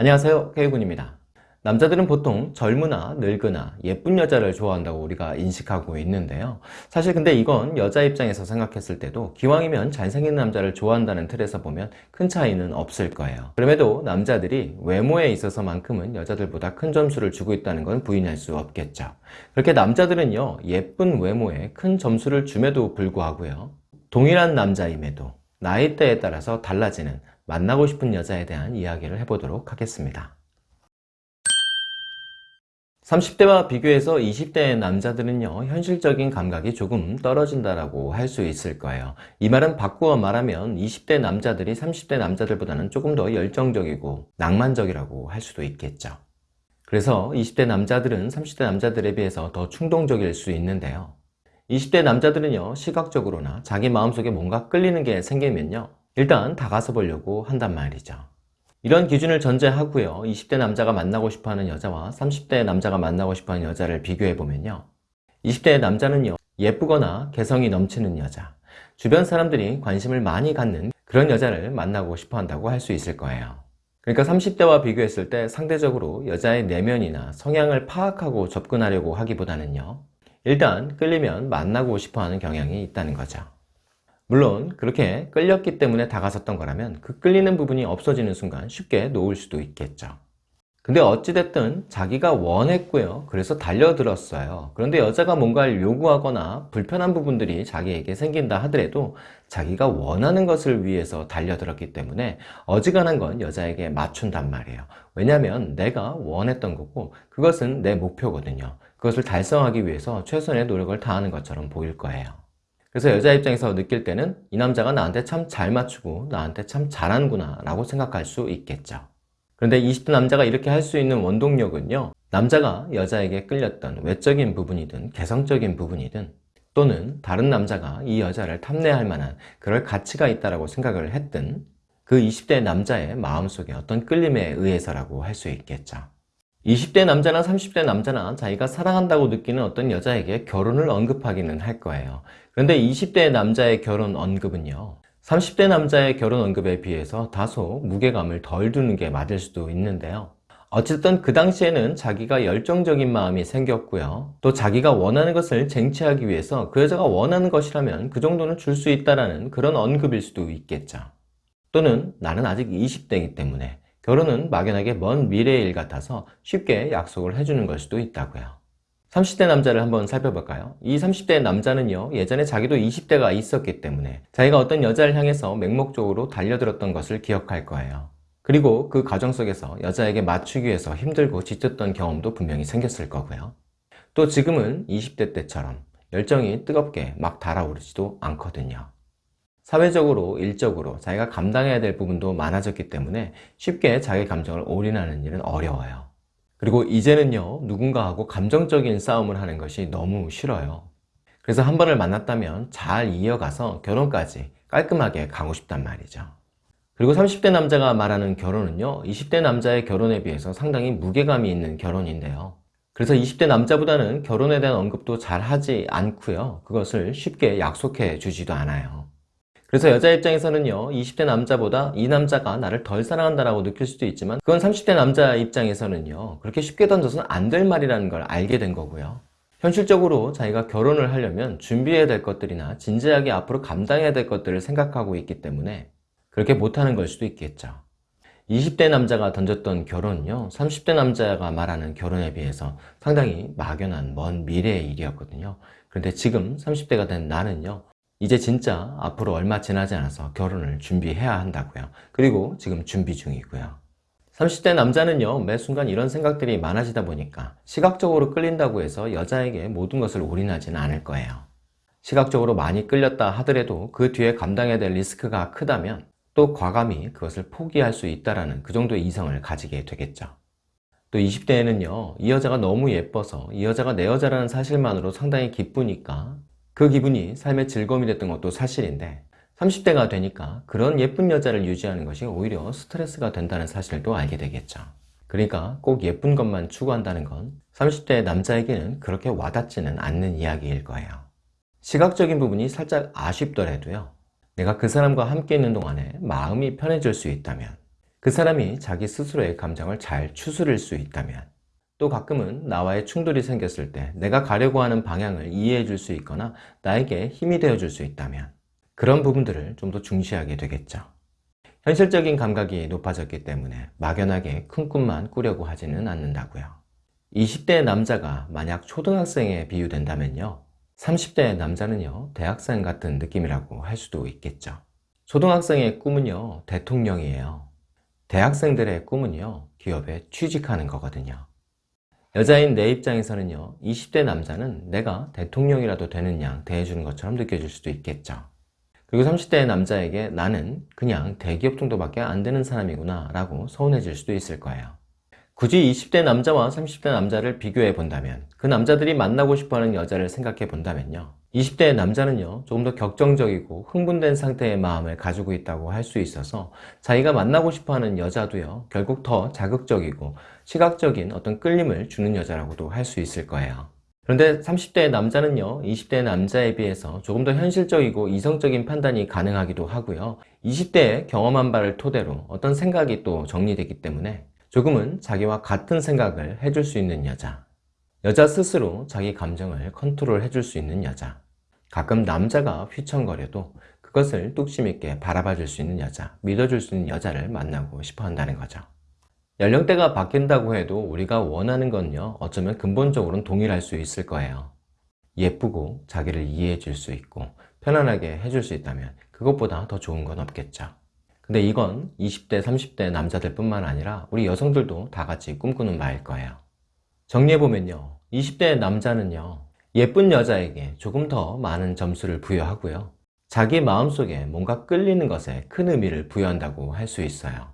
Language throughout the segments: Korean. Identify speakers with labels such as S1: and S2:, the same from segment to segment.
S1: 안녕하세요 K군입니다. 남자들은 보통 젊으나 늙으나 예쁜 여자를 좋아한다고 우리가 인식하고 있는데요. 사실 근데 이건 여자 입장에서 생각했을 때도 기왕이면 잘생긴 남자를 좋아한다는 틀에서 보면 큰 차이는 없을 거예요. 그럼에도 남자들이 외모에 있어서만큼은 여자들보다 큰 점수를 주고 있다는 건 부인할 수 없겠죠. 그렇게 남자들은요 예쁜 외모에 큰 점수를 줌에도 불구하고요. 동일한 남자임에도 나이대에 따라서 달라지는 만나고 싶은 여자에 대한 이야기를 해보도록 하겠습니다. 30대와 비교해서 20대의 남자들은요 현실적인 감각이 조금 떨어진다라고 할 수 있을 거예요. 이 말은 바꾸어 말하면 20대 남자들이 30대 남자들보다는 조금 더 열정적이고 낭만적이라고 할 수도 있겠죠. 그래서 20대 남자들은 30대 남자들에 비해서 더 충동적일 수 있는데요. 20대 남자들은요 시각적으로나 자기 마음속에 뭔가 끌리는 게 생기면요 일단 다가서 보려고 한단 말이죠. 이런 기준을 전제하고요. 20대 남자가 만나고 싶어하는 여자와 30대 남자가 만나고 싶어하는 여자를 비교해 보면요. 20대 남자는요 예쁘거나 개성이 넘치는 여자. 주변 사람들이 관심을 많이 갖는 그런 여자를 만나고 싶어 한다고 할 수 있을 거예요. 그러니까 30대와 비교했을 때 상대적으로 여자의 내면이나 성향을 파악하고 접근하려고 하기보다는요 일단 끌리면 만나고 싶어하는 경향이 있다는 거죠 물론 그렇게 끌렸기 때문에 다가섰던 거라면 그 끌리는 부분이 없어지는 순간 쉽게 놓을 수도 있겠죠. 근데 어찌됐든 자기가 원했고요. 그래서 달려들었어요. 그런데 여자가 뭔가를 요구하거나 불편한 부분들이 자기에게 생긴다 하더라도 자기가 원하는 것을 위해서 달려들었기 때문에 어지간한 건 여자에게 맞춘단 말이에요. 왜냐하면 내가 원했던 거고 그것은 내 목표거든요. 그것을 달성하기 위해서 최선의 노력을 다하는 것처럼 보일 거예요 그래서 여자 입장에서 느낄 때는 이 남자가 나한테 참 잘 맞추고 나한테 참 잘하는구나 라고 생각할 수 있겠죠. 그런데 20대 남자가 이렇게 할 수 있는 원동력은요 남자가 여자에게 끌렸던 외적인 부분이든 개성적인 부분이든 또는 다른 남자가 이 여자를 탐내할 만한 그럴 가치가 있다고 생각을 했든 그 20대 남자의 마음속에 어떤 끌림에 의해서라고 할 수 있겠죠 20대 남자나 30대 남자나 자기가 사랑한다고 느끼는 어떤 여자에게 결혼을 언급하기는 할 거예요. 그런데 20대 남자의 결혼 언급은요 30대 남자의 결혼 언급에 비해서 다소 무게감을 덜 두는 게 맞을 수도 있는데요. 어쨌든 그 당시에는 자기가 열정적인 마음이 생겼고요. 또 자기가 원하는 것을 쟁취하기 위해서 그 여자가 원하는 것이라면 그 정도는 줄 수 있다는 그런 언급일 수도 있겠죠. 또는 나는 아직 20대이기 때문에 결혼은 막연하게 먼 미래의 일 같아서 쉽게 약속을 해주는 걸 수도 있다고요. 30대 남자를 한번 살펴볼까요? 이 30대 남자는요 예전에 자기도 20대가 있었기 때문에 자기가 어떤 여자를 향해서 맹목적으로 달려들었던 것을 기억할 거예요. 그리고 그 과정 속에서 여자에게 맞추기 위해서 힘들고 지쳤던 경험도 분명히 생겼을 거고요. 또 지금은 20대 때처럼 열정이 뜨겁게 막 달아오르지도 않거든요 사회적으로, 일적으로 자기가 감당해야 될 부분도 많아졌기 때문에 쉽게 자기 감정을 올인하는 일은 어려워요. 그리고 이제는요 누군가하고 감정적인 싸움을 하는 것이 너무 싫어요. 그래서 한 번을 만났다면 잘 이어가서 결혼까지 깔끔하게 가고 싶단 말이죠. 그리고 30대 남자가 말하는 결혼은요 20대 남자의 결혼에 비해서 상당히 무게감이 있는 결혼인데요. 그래서 20대 남자보다는 결혼에 대한 언급도 잘 하지 않고요. 그것을 쉽게 약속해 주지도 않아요. 그래서 여자 입장에서는요 20대 남자보다 이 남자가 나를 덜 사랑한다라고 느낄 수도 있지만 그건 30대 남자 입장에서는요 그렇게 쉽게 던져서는 안 될 말이라는 걸 알게 된 거고요. 현실적으로 자기가 결혼을 하려면 준비해야 될 것들이나 진지하게 앞으로 감당해야 될 것들을 생각하고 있기 때문에 그렇게 못하는 걸 수도 있겠죠. 20대 남자가 던졌던 결혼은요 30대 남자가 말하는 결혼에 비해서 상당히 막연한 먼 미래의 일이었거든요. 그런데 지금 30대가 된 나는요 이제 진짜 앞으로 얼마 지나지 않아서 결혼을 준비해야 한다고요. 그리고 지금 준비 중이고요. 30대 남자는요 매 순간 이런 생각들이 많아지다 보니까 시각적으로 끌린다고 해서 여자에게 모든 것을 올인하지는 않을 거예요. 시각적으로 많이 끌렸다 하더라도 그 뒤에 감당해야 될 리스크가 크다면 또 과감히 그것을 포기할 수 있다는 그 정도의 이성을 가지게 되겠죠. 또 20대에는요 이 여자가 너무 예뻐서 이 여자가 내 여자라는 사실만으로 상당히 기쁘니까 그 기분이 삶의 즐거움이 됐던 것도 사실인데 30대가 되니까 그런 예쁜 여자를 유지하는 것이 오히려 스트레스가 된다는 사실도 알게 되겠죠. 그러니까 꼭 예쁜 것만 추구한다는 건 30대 남자에게는 그렇게 와닿지는 않는 이야기일 거예요. 시각적인 부분이 살짝 아쉽더라도요. 내가 그 사람과 함께 있는 동안에 마음이 편해질 수 있다면 그 사람이 자기 스스로의 감정을 잘 추스릴 수 있다면 또 가끔은 나와의 충돌이 생겼을 때 내가 가려고 하는 방향을 이해해 줄 수 있거나 나에게 힘이 되어 줄 수 있다면 그런 부분들을 좀 더 중시하게 되겠죠. 현실적인 감각이 높아졌기 때문에 막연하게 큰 꿈만 꾸려고 하지는 않는다고요. 20대의 남자가 만약 초등학생에 비유된다면요. 30대의 남자는요, 대학생 같은 느낌이라고 할 수도 있겠죠. 초등학생의 꿈은요, 대통령이에요. 대학생들의 꿈은요, 기업에 취직하는 거거든요. 여자인 내 입장에서는요, 20대 남자는 내가 대통령이라도 되는 양 대해주는 것처럼 느껴질 수도 있겠죠. 그리고 30대의 남자에게 나는 그냥 대기업 정도밖에 안 되는 사람이구나 라고 서운해질 수도 있을 거예요. 굳이 20대 남자와 30대 남자를 비교해 본다면 그 남자들이 만나고 싶어하는 여자를 생각해 본다면요 20대의 남자는요 조금 더 격정적이고 흥분된 상태의 마음을 가지고 있다고 할 수 있어서 자기가 만나고 싶어하는 여자도요 결국 더 자극적이고 시각적인 어떤 끌림을 주는 여자라고도 할 수 있을 거예요. 그런데 30대의 남자는요 20대의 남자에 비해서 조금 더 현실적이고 이성적인 판단이 가능하기도 하고요. 20대의 경험한 바를 토대로 어떤 생각이 또 정리되기 때문에 조금은 자기와 같은 생각을 해줄 수 있는 여자 여자 스스로 자기 감정을 컨트롤 해줄 수 있는 여자. 가끔 남자가 휘청거려도 그것을 뚝심 있게 바라봐 줄 수 있는 여자 믿어줄 수 있는 여자를 만나고 싶어 한다는 거죠. 연령대가 바뀐다고 해도 우리가 원하는 건요 어쩌면 근본적으로는 동일할 수 있을 거예요. 예쁘고 자기를 이해해 줄 수 있고 편안하게 해줄 수 있다면 그것보다 더 좋은 건 없겠죠. 근데 이건 20대 30대 남자들 뿐만 아니라 우리 여성들도 다 같이 꿈꾸는 바일 거예요 정리해보면요 20대 남자는요 예쁜 여자에게 조금 더 많은 점수를 부여하고요 자기 마음속에 뭔가 끌리는 것에 큰 의미를 부여한다고 할 수 있어요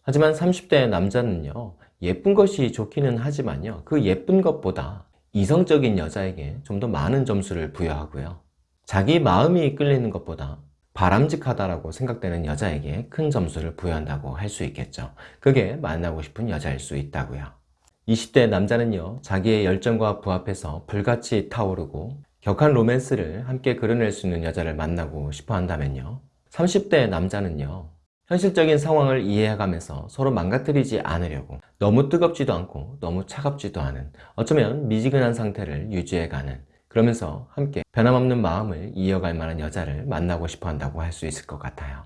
S1: 하지만 30대 남자는요 예쁜 것이 좋기는 하지만요 그 예쁜 것보다 이성적인 여자에게 좀 더 많은 점수를 부여하고요 자기 마음이 끌리는 것보다 바람직하다라고 생각되는 여자에게 큰 점수를 부여한다고 할 수 있겠죠. 그게 만나고 싶은 여자일 수 있다고요. 20대 남자는요, 자기의 열정과 부합해서 불같이 타오르고 격한 로맨스를 함께 그려낼 수 있는 여자를 만나고 싶어 한다면요. 30대 남자는요, 현실적인 상황을 이해해가면서 서로 망가뜨리지 않으려고 너무 뜨겁지도 않고 너무 차갑지도 않은 어쩌면 미지근한 상태를 유지해가는 그러면서 함께 변함없는 마음을 이어갈 만한 여자를 만나고 싶어 한다고 할 수 있을 것 같아요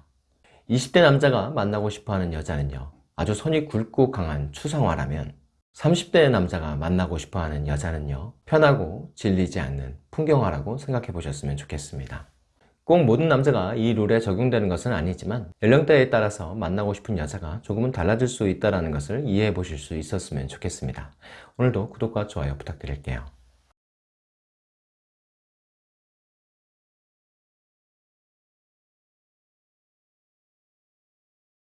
S1: 20대 남자가 만나고 싶어 하는 여자는요 아주 손이 굵고 강한 추상화라면 30대 남자가 만나고 싶어 하는 여자는요 편하고 질리지 않는 풍경화라고 생각해 보셨으면 좋겠습니다. 꼭 모든 남자가 이 룰에 적용되는 것은 아니지만 연령대에 따라서 만나고 싶은 여자가 조금은 달라질 수 있다는 것을 이해해 보실 수 있었으면 좋겠습니다. 오늘도 구독과 좋아요 부탁드릴게요